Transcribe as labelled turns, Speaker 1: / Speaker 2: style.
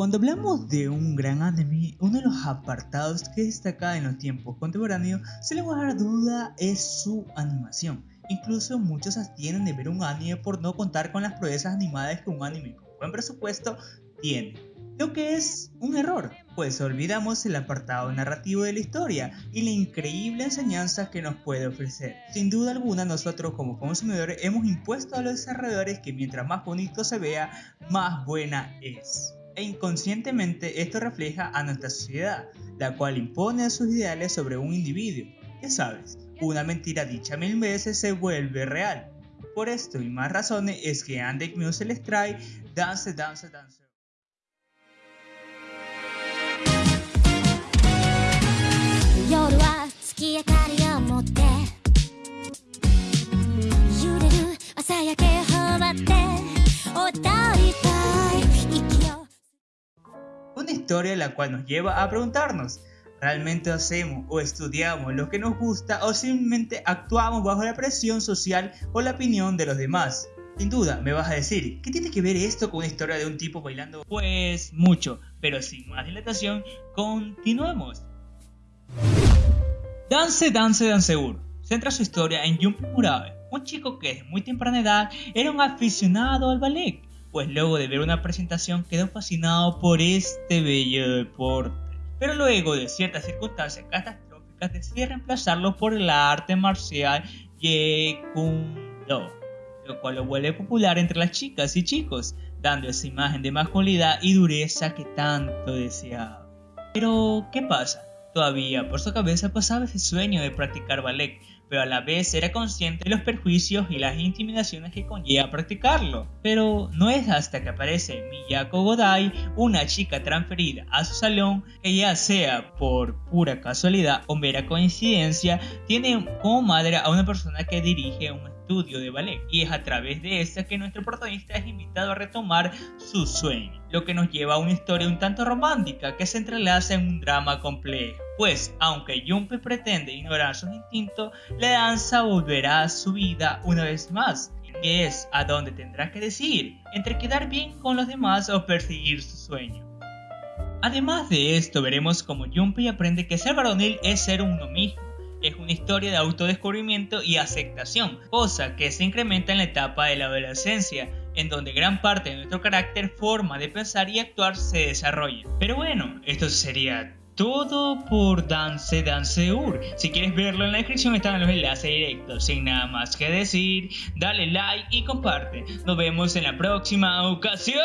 Speaker 1: Cuando hablamos de un gran anime, uno de los apartados que destaca en los tiempos contemporáneos, sin lugar a duda, es su animación. Incluso muchos abstienen de ver un anime por no contar con las proezas animadas que un anime con buen presupuesto tiene. Lo que es un error, pues olvidamos el apartado narrativo de la historia y la increíble enseñanza que nos puede ofrecer. Sin duda alguna nosotros como consumidores hemos impuesto a los desarrolladores que mientras más bonito se vea, más buena es. E inconscientemente esto refleja a nuestra sociedad, la cual impone sus ideales sobre un individuo. Ya sabes, una mentira dicha mil veces se vuelve real. Por esto y más razones es que Andek Music les trae Dance, Dance, Dance. Una historia la cual nos lleva a preguntarnos, ¿realmente hacemos o estudiamos lo que nos gusta o simplemente actuamos bajo la presión social o la opinión de los demás? Sin duda, me vas a decir, ¿qué tiene que ver esto con una historia de un tipo bailando? Pues mucho, pero sin más dilatación, continuemos. Dance Dance Danceur centra su historia en Junpei Murabe, un chico que desde muy temprana edad era un aficionado al ballet, pues luego de ver una presentación quedó fascinado por este bello deporte. Pero luego de ciertas circunstancias catastróficas decide reemplazarlo por el arte marcial Jeet Kune Do, lo cual lo vuelve popular entre las chicas y chicos, dando esa imagen de masculinidad y dureza que tanto deseaba. Pero, ¿qué pasa? Todavía por su cabeza pasaba ese sueño de practicar ballet, pero a la vez era consciente de los perjuicios y las intimidaciones que conlleva practicarlo. Pero no es hasta que aparece Miyako Godai, una chica transferida a su salón, que ya sea por pura casualidad o mera coincidencia, tiene como madre a una persona que dirige un de ballet y es a través de esta que nuestro protagonista es invitado a retomar su sueño, lo que nos lleva a una historia un tanto romántica que se entrelaza en un drama complejo, pues aunque Junpei pretende ignorar sus instintos, la danza volverá a su vida una vez más, que es a donde tendrá que decidir entre quedar bien con los demás o perseguir su sueño. Además de esto, veremos cómo Junpei aprende que ser varonil es ser uno mismo es una historia de autodescubrimiento y aceptación, cosa que se incrementa en la etapa de la adolescencia, en donde gran parte de nuestro carácter, forma de pensar y actuar se desarrolla. Pero bueno, esto sería todo por Dance Danceur. Si quieres verlo en la descripción están los enlaces directos. Sin nada más que decir, dale like y comparte. Nos vemos en la próxima ocasión.